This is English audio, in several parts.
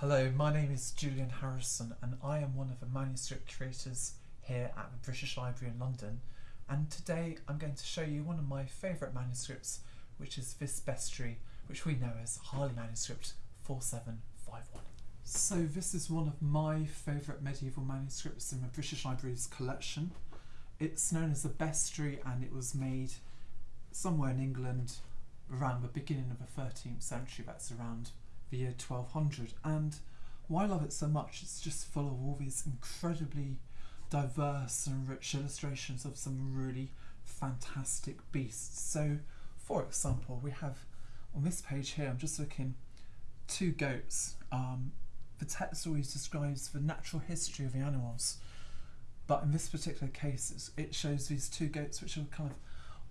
Hello, my name is Julian Harrison and I am one of the manuscript curators here at the British Library in London and today I'm going to show you one of my favourite manuscripts which is this bestiary which we know as Harley Manuscript 4751. So this is one of my favourite medieval manuscripts in the British Library's collection. It's known as a bestiary and it was made somewhere in England around the beginning of the 13th century, that's around the year 1200 and why I love it so much it's just full of all these incredibly diverse and rich illustrations of some really fantastic beasts. So for example we have on this page here I'm just looking two goats. Um, the text always describes the natural history of the animals but in this particular case it shows these two goats which are kind of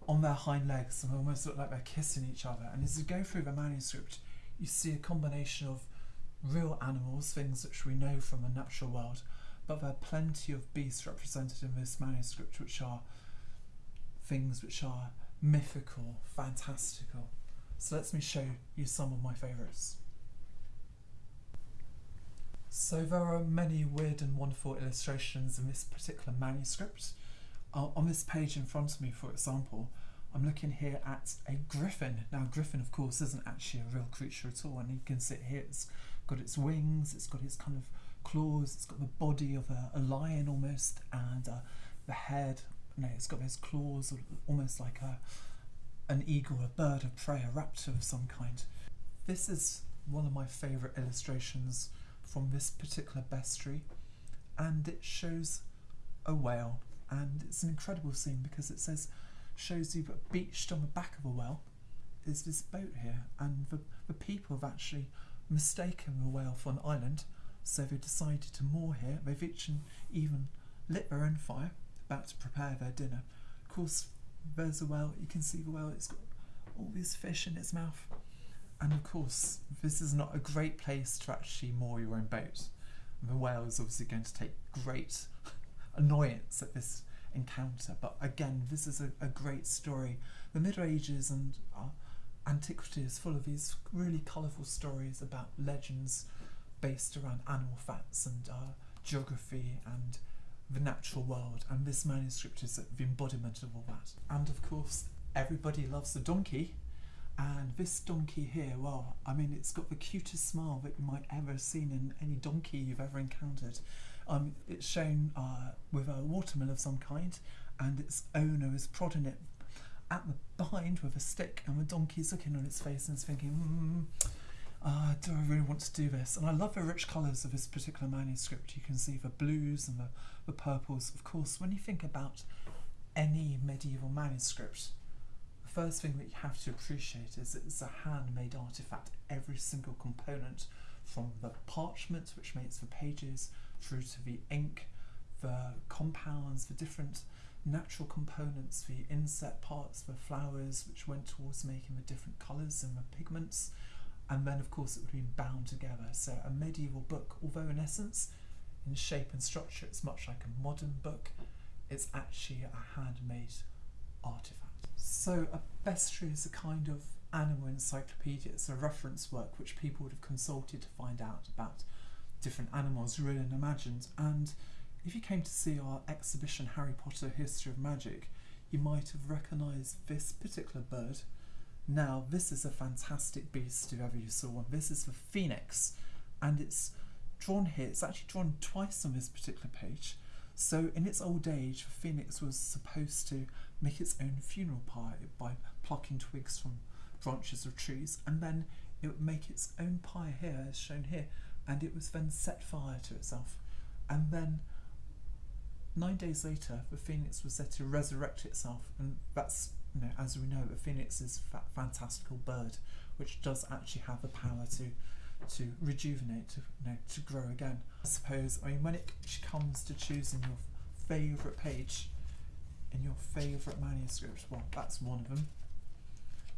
on their hind legs and almost look like they're kissing each other and as you go through the manuscript you see a combination of real animals, things which we know from the natural world, but there are plenty of beasts represented in this manuscript which are things which are mythical, fantastical. So let me show you some of my favourites. So there are many weird and wonderful illustrations in this particular manuscript. Uh, on this page in front of me, for example, I'm looking here at a griffin. Now, griffin, of course, isn't actually a real creature at all, and you can see it here. It's got its wings, it's got its kind of claws, it's got the body of a, a lion almost, and uh, the head. No, it's got those claws, almost like a an eagle, a bird of prey, a raptor of some kind. This is one of my favourite illustrations from this particular bestiary, and it shows a whale, and it's an incredible scene because it says shows you that beached on the back of a whale is this boat here and the, the people have actually mistaken the whale for an island so they decided to moor here. They've even lit their own fire about to prepare their dinner. Of course there's a whale you can see the whale it's got all these fish in its mouth. And of course this is not a great place to actually moor your own boat. The whale is obviously going to take great annoyance at this encounter. But again, this is a, a great story. The Middle Ages and uh, antiquity is full of these really colourful stories about legends based around animal facts and uh, geography and the natural world. And this manuscript is the embodiment of all that. And of course, everybody loves the donkey. And this donkey here, well, I mean, it's got the cutest smile that you might ever have seen in any donkey you've ever encountered. Um, it's shown uh, with a watermill of some kind, and its owner is prodding it at the behind with a stick, and the donkey's looking on its face and is thinking, mm, uh, do I really want to do this? And I love the rich colours of this particular manuscript. You can see the blues and the, the purples. Of course, when you think about any medieval manuscript, the first thing that you have to appreciate is it's a handmade artifact. Every single component from the parchment, which makes the pages, through to the ink, the compounds, the different natural components, the inset parts, the flowers, which went towards making the different colours and the pigments, and then of course it would be bound together. So a medieval book, although in essence, in shape and structure, it's much like a modern book, it's actually a handmade artifact. So a bestiary is a kind of animal encyclopedia. It's a reference work which people would have consulted to find out about different animals real and imagined. And if you came to see our exhibition Harry Potter History of Magic, you might have recognised this particular bird. Now, this is a fantastic beast if ever you saw one. This is the phoenix, and it's drawn here. It's actually drawn twice on this particular page. So, in its old age, the phoenix was supposed to make its own funeral pyre by plucking twigs from branches of trees, and then it would make its own pie here, as shown here, and it was then set fire to itself. And then nine days later, the phoenix was said to resurrect itself, and that's you know, as we know, the phoenix is a fantastical bird, which does actually have the power to to rejuvenate, to you know, to grow again. I suppose. I mean, when it comes to choosing your favourite page in your favourite manuscript, well, that's one of them.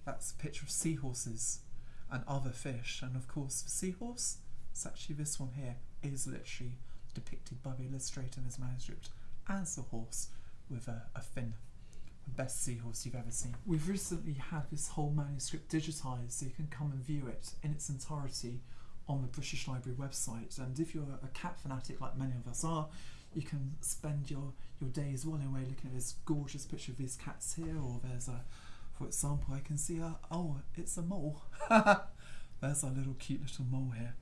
That's a picture of seahorses and other fish, and of course, the seahorse it's actually this one here is literally depicted by the illustrator in his manuscript as a horse with a, a fin. The best seahorse you've ever seen. We've recently had this whole manuscript digitised so you can come and view it in its entirety on the British Library website. And if you're a cat fanatic like many of us are, you can spend your, your days while away looking at this gorgeous picture of these cats here, or there's a, for example, I can see a, oh, it's a mole. there's our little cute little mole here.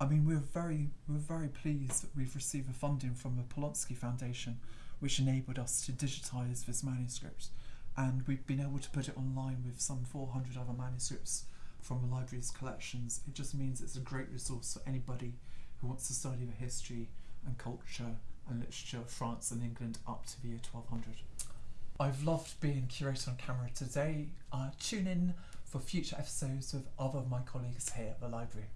I mean, we're very, we're very pleased that we've received the funding from the Polonsky Foundation, which enabled us to digitise this manuscript. And we've been able to put it online with some 400 other manuscripts from the library's collections. It just means it's a great resource for anybody who wants to study the history and culture and literature of France and England up to the year 1200. I've loved being curator on camera today. Uh, tune in for future episodes with other of my colleagues here at the library.